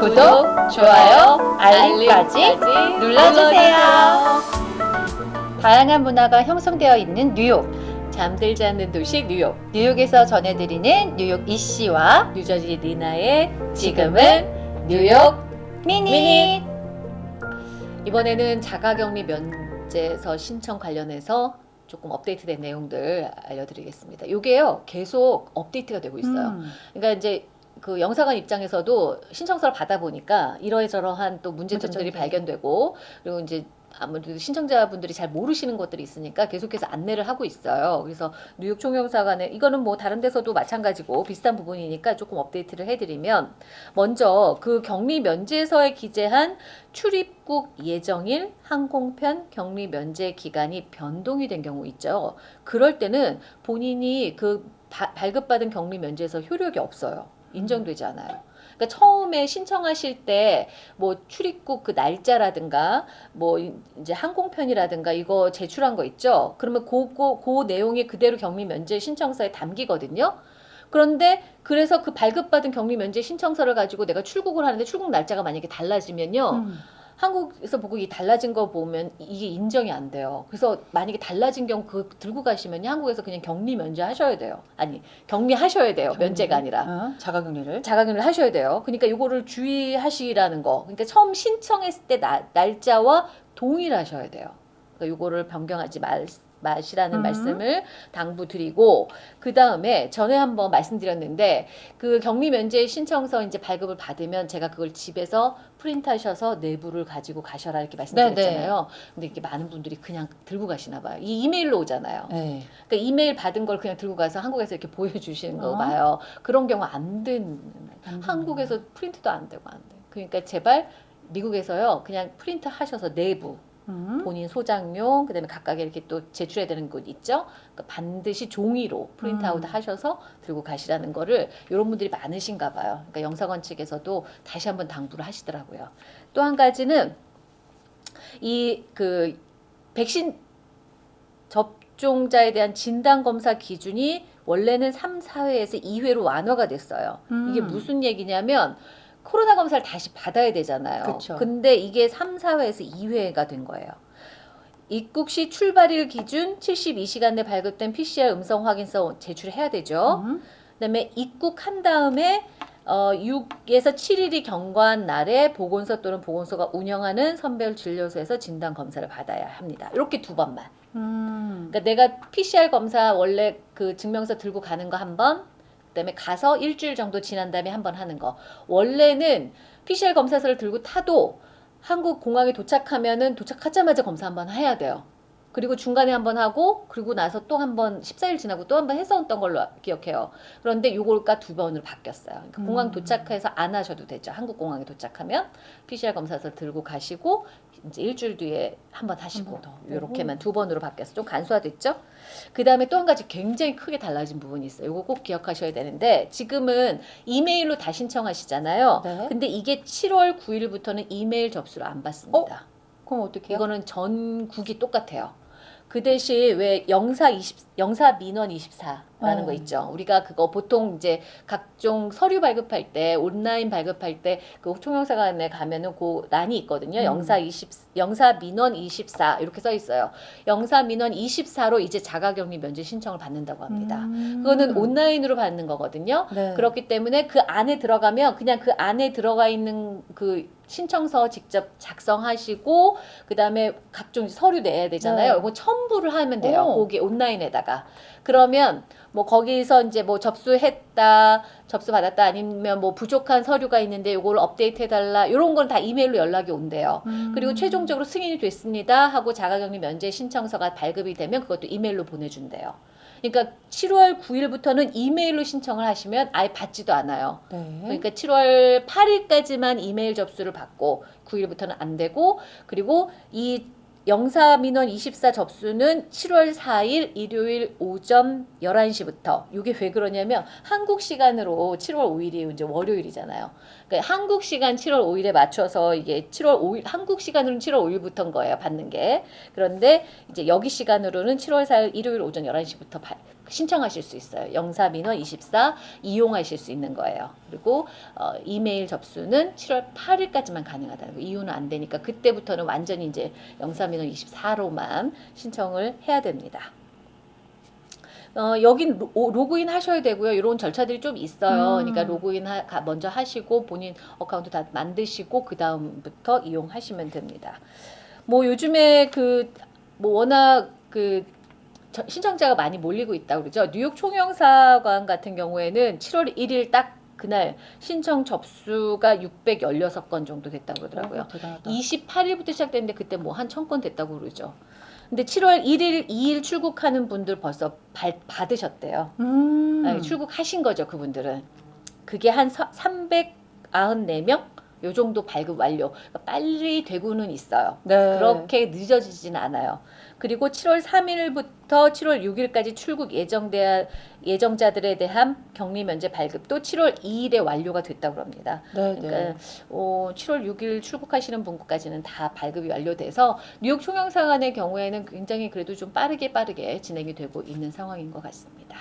구독, 좋아요, 알림까지 눌러주세요. 다양한 문화가 형성되어 있는 뉴욕. 잠들지 않는 도시 뉴욕 뉴욕에서 전해드리는 뉴욕 이씨와 뉴저지 리나의 지금은 뉴욕 미니. 미니. 이번에는 자가격리 면제서 신청 관련해서 조금 업데이트된 내용들 알려드리겠습니다. 이게요 계속 업데이트가 되고 있어요. 음. 그러니까 이제 그 영사관 입장에서도 신청서를 받아보니까 이러저러한 또 문제점들이 문제점들. 발견되고 그리고 이제 아무래도 신청자분들이 잘 모르시는 것들이 있으니까 계속해서 안내를 하고 있어요. 그래서 뉴욕 총영사관에 이거는 뭐 다른 데서도 마찬가지고 비슷한 부분이니까 조금 업데이트를 해드리면 먼저 그 격리 면제서에 기재한 출입국 예정일 항공편 격리 면제 기간이 변동이 된 경우 있죠. 그럴 때는 본인이 그 바- 발급받은 격리 면제에서 효력이 없어요. 인정되지 않아요. 그러니까 처음에 신청하실 때 뭐 출입국 그 날짜라든가 뭐 이제 항공편이라든가 이거 제출한 거 있죠. 그러면 그거 그 내용이 그대로 격리 면제 신청서에 담기거든요. 그런데 그래서 그 발급받은 격리 면제 신청서를 가지고 내가 출국을 하는데 출국 날짜가 만약에 달라지면요. 음. 한국에서 보고 이 달라진 거 보면 이게 인정이 안 돼요. 그래서 만약에 달라진 경우 그 들고 가시면 한국에서 그냥 격리 면제 하셔야 돼요. 아니 격리 하셔야 돼요. 면제가 아니라. 어, 자가격리를. 자가격리를 하셔야 돼요. 그러니까 이거를 주의하시라는 거. 그러니까 처음 신청했을 때 나- 날짜와 동일하셔야 돼요. 그러니까 이거를 변경하지 말, 마시라는 음. 말씀을 당부드리고 그 다음에 전에 한번 말씀드렸는데 그 격리 면제 신청서 이제 발급을 받으면 제가 그걸 집에서 프린트하셔서 내부를 가지고 가셔라 이렇게 말씀드렸잖아요. 근데 이게 많은 분들이 그냥 들고 가시나 봐요. 이 이메일로 오잖아요. 네. 그러니까 이메일 받은 걸 그냥 들고 가서 한국에서 이렇게 보여주시는 거 어? 봐요. 그런 경우 안 되는 안 한국에서 프린트도 안 되고 안 돼. 그러니까 제발 미국에서요 그냥 프린트 하셔서 내부 음. 본인 소장용 그다음에 각각의 이렇게 또 제출해야 되는 곳 있죠. 그러니까 반드시 종이로 print out 음. 하셔서 들고 가시라는 거를 이런 분들이 많으신가 봐요. 그러니까 영사관 측에서도 다시 한번 당부를 하시더라고요. 또 한 가지는 이 그 백신 접종자에 대한 진단 검사 기준이 원래는 3, 4회에서 2회로 완화가 됐어요. 이게 음. 무슨 얘기냐면 코로나 검사를 다시 받아야 되잖아요. 그쵸. 근데 이게 3, 4회에서 2회가 된 거예요. 입국 시 출발일 기준 72시간 내 발급된 PCR 음성 확인서 제출해야 되죠. 음. 그다음에 입국한 다음에 어, 6에서 7일이 경과한 날에 보건소 또는 보건소가 운영하는 선별 진료소에서 진단 검사를 받아야 합니다. 이렇게 두 번만. 음. 그러니까 내가 PCR 검사 원래 그 증명서 들고 가는 거 한 번, 그다음에 가서 일주일 정도 지난 다음에 한번 하는 거. 원래는 PCR 검사서를 들고 타도 한국 공항에 도착하면은 도착하자마자 검사 한번 해야 돼요. 그리고 중간에 한 번 하고 그리고 나서 또 한 번 14일 지나고 또 한번 했었던 걸로 기억해요. 그런데 요걸까 두 번으로 바뀌었어요. 그러니까 공항 음. 도착해서 안 하셔도 되죠. 한국 공항에 도착하면 PCR 검사서 들고 가시고 이제 일주일 뒤에 한 번 하시고 한번 더. 이렇게만 두 번으로 바뀌어서 좀 간소화됐죠. 그 다음에 또 한 가지 굉장히 크게 달라진 부분이 있어요. 이거 꼭 기억하셔야 되는데 지금은 이메일로 다 신청하시잖아요. 네. 근데 이게 7월 9일부터는 이메일 접수를 안 받습니다. 그럼 어떻게 해요? 이거는 전국이 똑같아요. 그 대신 왜 영사 20, 영사 민원 24 라는 어. 거 있죠. 우리가 그거 보통 이제 각종 서류 발급할 때 온라인 발급할 때 그 총영사관에 가면은 그 란이 있거든요. 음. 영사 20 영사 민원 24 이렇게 써 있어요. 영사 민원 24로 이제 자가격리 면제 신청을 받는다고 합니다. 음. 그거는 온라인으로 받는 거거든요. 네. 그렇기 때문에 그 안에 들어가면 그냥 그 안에 들어가 있는 그 신청서 직접 작성하시고 그다음에 각종 서류 내야 되잖아요. 네. 이거 첨부를 하면 돼요. 오. 거기 온라인에다가. 그러면 뭐 거기서 이제 뭐 접수했다, 접수 받았다 아니면 뭐 부족한 서류가 있는데 이걸 업데이트 해 달라. 이런 건 다 이메일로 연락이 온대요. 음. 그리고 최종적으로 승인이 됐습니다 하고 자가격리 면제 신청서가 발급이 되면 그것도 이메일로 보내준대요. 그러니까 7월 9일부터는 이메일로 신청을 하시면 아예 받지도 않아요. 네. 그러니까 7월 8일까지만 이메일 접수를 받고 9일부터는 안 되고 그리고 이 영사민원 24 접수는 7월 4일 일요일 오전 11시부터 이게 왜 그러냐면 한국 시간으로 7월 5일이 이제 월요일이잖아요. 그러니까 한국 시간 7월 5일에 맞춰서 이게 7월 5일 한국 시간으로는 7월 5일부터인 거예요. 받는 게. 그런데 이제 여기 시간으로는 7월 4일 일요일 오전 11시부터 신청하실 수 있어요. 영사민원 24 이용하실 수 있는 거예요. 그리고 어, 이메일 접수는 7월 8일까지만 가능하다는 거. 이후는 안 되니까 그때부터는 완전히 이제 영사민원 24로만 신청을 해야 됩니다. 어, 여긴 로, 오- 로그인 하셔야 되고요. 이런 절차들이 좀 있어요. 음. 그러니까 로그인 하, 가- 먼저 하시고 본인 account 다 만드시고 그 다음부터 이용하시면 됩니다. 뭐 요즘에 그 뭐 워낙 그 저- 신청자가 많이 몰리고 있다고 그러죠. 뉴욕 총영사관 같은 경우에는 7월 1일 딱 그날 신청 접수가 616건 정도 됐다고 그러더라고요. 어, 대단하다. 28일부터 시작됐는데 그때 뭐 한 천 건 됐다고 그러죠. 근데 7월 1일, 2일 출국하는 분들 벌써 발- 받으셨대요. 음. 아니, 출국하신 거죠, 그분들은. 그게 한 394명? 요 정도 발급 완료. 그러니까 빨리 되고는 있어요. 네. 그렇게 늦어지진 않아요. 그리고 7월 3일부터 7월 6일까지 출국 예정대 예정자들에 대한 격리 면제 발급도 7월 2일에 완료가 됐다고 합니다. 네, 그러니까 네. 어, 7월 6일 출국하시는 분까지는 다 발급이 완료돼서 뉴욕 총영사관의 경우에는 굉장히 그래도 좀 빠르게 빠르게 진행이 되고 있는 상황인 것 같습니다.